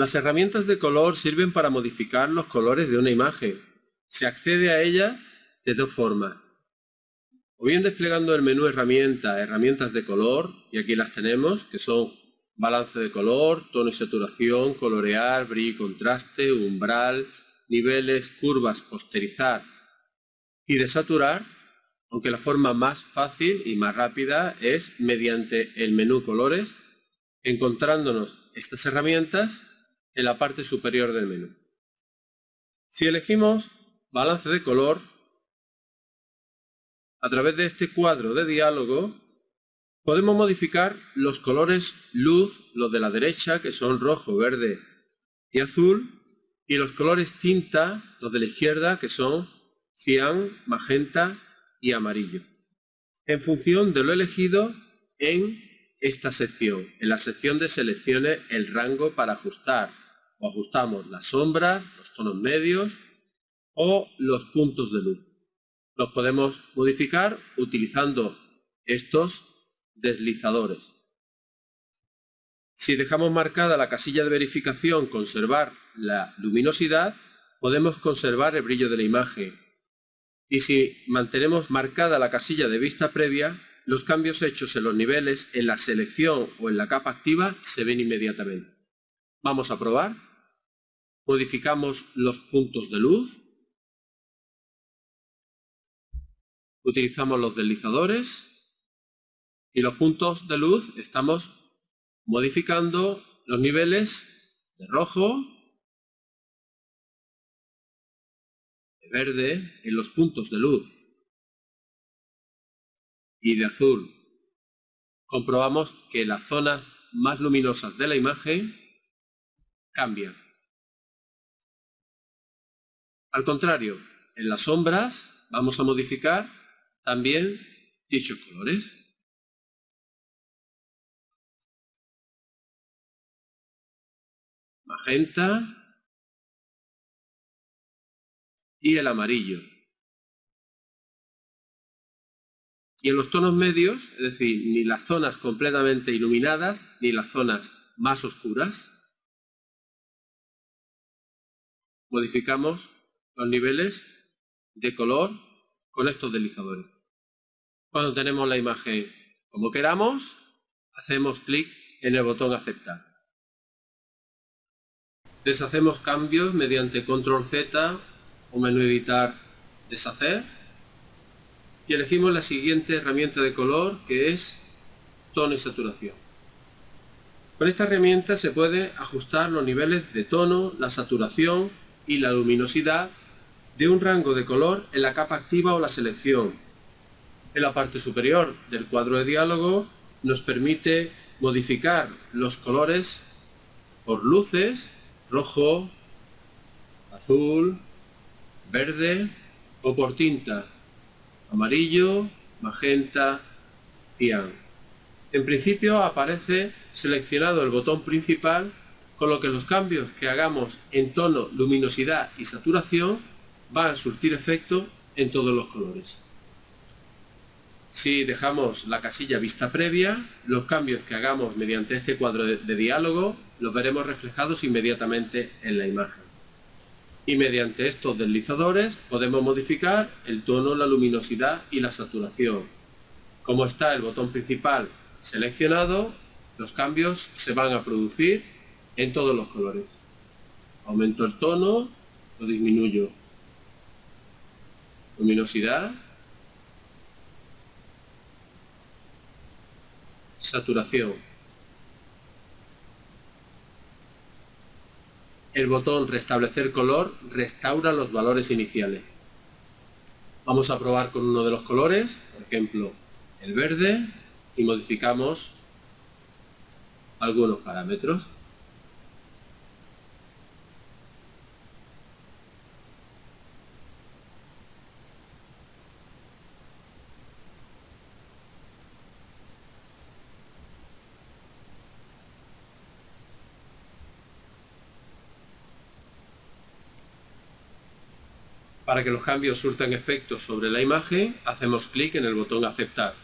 Las herramientas de color sirven para modificar los colores de una imagen. Se accede a ella de dos formas. O bien desplegando el menú herramienta, herramientas de color, y aquí las tenemos, que son balance de color, tono y saturación, colorear, brillo y contraste, umbral, niveles, curvas, posterizar y desaturar, aunque la forma más fácil y más rápida es mediante el menú colores, encontrándonos estas herramientas en la parte superior del menú. Si elegimos balance de color, a través de este cuadro de diálogo podemos modificar los colores luz, los de la derecha, que son rojo, verde y azul, y los colores tinta, los de la izquierda, que son cian, magenta y amarillo, en función de lo elegido en esta sección. En la sección de selecciones el rango para ajustar, o ajustamos las sombras, los tonos medios o los puntos de luz. Los podemos modificar utilizando estos deslizadores. Si dejamos marcada la casilla de verificación conservar la luminosidad, podemos conservar el brillo de la imagen. Y si mantenemos marcada la casilla de vista previa, los cambios hechos en los niveles, en la selección o en la capa activa se ven inmediatamente. Vamos a probar. Modificamos los puntos de luz. Utilizamos los deslizadores. Y los puntos de luz estamos modificando los niveles de rojo, de verde en los puntos de luz y de azul. Comprobamos que las zonas más luminosas de la imagen cambian. Al contrario, en las sombras vamos a modificar también dichos colores. magenta y el amarillo. Y en los tonos medios, es decir, ni las zonas completamente iluminadas, ni las zonas más oscuras, modificamos los niveles de color con estos deslizadores. Cuando tenemos la imagen como queramos, hacemos clic en el botón aceptar. Deshacemos cambios mediante control Z o menú editar deshacer y elegimos la siguiente herramienta de color que es tono y saturación. Con esta herramienta se puede ajustar los niveles de tono, la saturación y la luminosidad de un rango de color en la capa activa o la selección. En la parte superior del cuadro de diálogo nos permite modificar los colores por luces rojo, azul, verde o por tinta, amarillo, magenta, cian. En principio aparece seleccionado el botón principal con lo que los cambios que hagamos en tono, luminosidad y saturación van a surtir efecto en todos los colores. Si dejamos la casilla vista previa, los cambios que hagamos mediante este cuadro de, de diálogo los veremos reflejados inmediatamente en la imagen. Y mediante estos deslizadores podemos modificar el tono, la luminosidad y la saturación. Como está el botón principal seleccionado, los cambios se van a producir en todos los colores. Aumento el tono, lo disminuyo. Luminosidad. Saturación. El botón restablecer color restaura los valores iniciales. Vamos a probar con uno de los colores, por ejemplo el verde, y modificamos algunos parámetros. Para que los cambios surtan efecto sobre la imagen, hacemos clic en el botón aceptar.